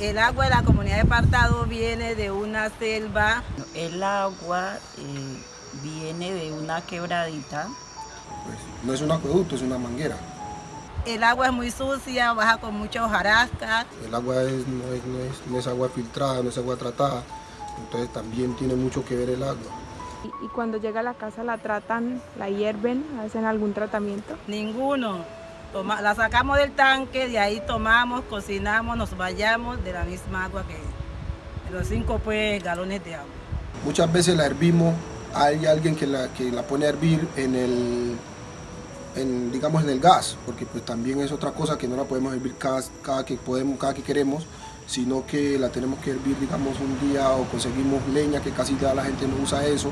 El agua de la comunidad de Partado viene de una selva. El agua eh, viene de una quebradita. Pues, no es un acueducto, es una manguera. El agua es muy sucia, baja con mucha hojarasca. El agua es, no, es, no, es, no, es, agua filtrada, no es agua tratada, entonces también tiene mucho que ver el agua. ¿Y, y cuando llega a la casa la tratan, la hierven, hacen algún tratamiento? Ninguno. La sacamos del tanque, de ahí tomamos, cocinamos, nos vayamos de la misma agua que los cinco pues, galones de agua. Muchas veces la hervimos, hay alguien que la, que la pone a hervir en el, digamos en el gas, porque pues también es otra cosa que no la podemos hervir cada, cada, que, podemos, cada que queremos, sino que la tenemos que hervir digamos un día o conseguimos leña, que casi ya la gente no usa eso,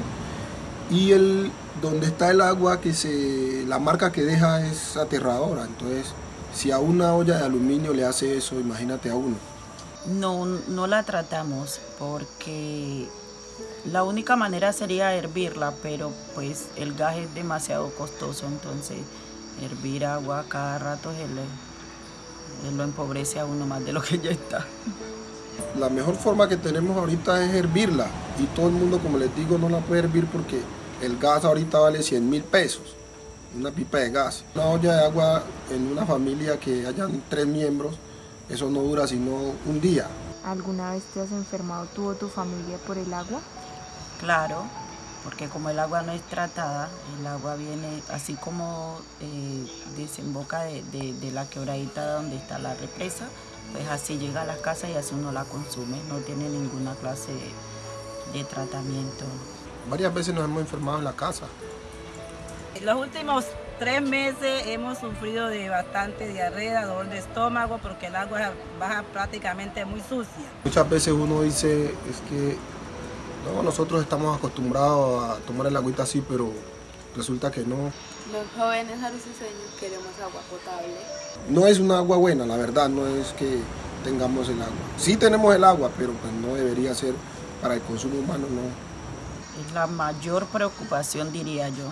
y el, donde está el agua, que se, la marca que deja es aterradora. Entonces, si a una olla de aluminio le hace eso, imagínate a uno. No, no la tratamos porque la única manera sería hervirla, pero pues el gas es demasiado costoso, entonces hervir agua cada rato es el, lo empobrece a uno más de lo que ya está. La mejor forma que tenemos ahorita es hervirla y todo el mundo, como les digo, no la puede hervir porque el gas ahorita vale 100 mil pesos, una pipa de gas. Una olla de agua en una familia que hayan tres miembros, eso no dura sino un día. ¿Alguna vez te has enfermado tú o tu familia por el agua? Claro, porque como el agua no es tratada, el agua viene así como eh, desemboca de, de, de la quebradita donde está la represa, pues así llega a la casa y así uno la consume, no tiene ninguna clase de, de tratamiento. Varias veces nos hemos enfermado en la casa. En los últimos tres meses hemos sufrido de bastante diarrea, dolor de estómago, porque el agua baja prácticamente muy sucia. Muchas veces uno dice, es que no, nosotros estamos acostumbrados a tomar el agüita así, pero resulta que no. Los jóvenes aruceseños queremos agua potable. No es una agua buena, la verdad, no es que tengamos el agua. Sí tenemos el agua, pero pues no debería ser para el consumo humano, no. Es la mayor preocupación, diría yo.